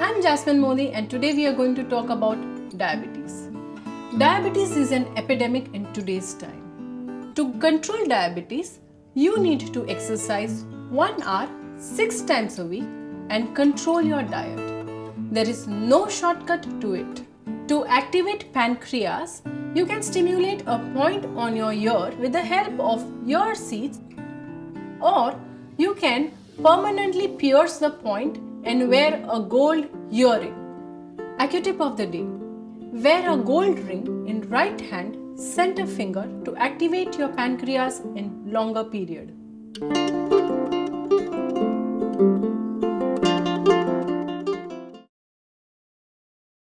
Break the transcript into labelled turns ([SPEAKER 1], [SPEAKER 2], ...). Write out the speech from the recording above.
[SPEAKER 1] I'm Jasmine Modi and today we are going to talk about diabetes. Diabetes is an epidemic in today's time. To control diabetes, you need to exercise 1 hour 6 times a week and control your diet. There is no shortcut to it. To activate pancreas, you can stimulate a point on your ear with the help of ear seeds or you can permanently pierce the point and wear a gold earring. Accutip of the day. Wear a gold ring in right hand center finger to activate your pancreas in longer period.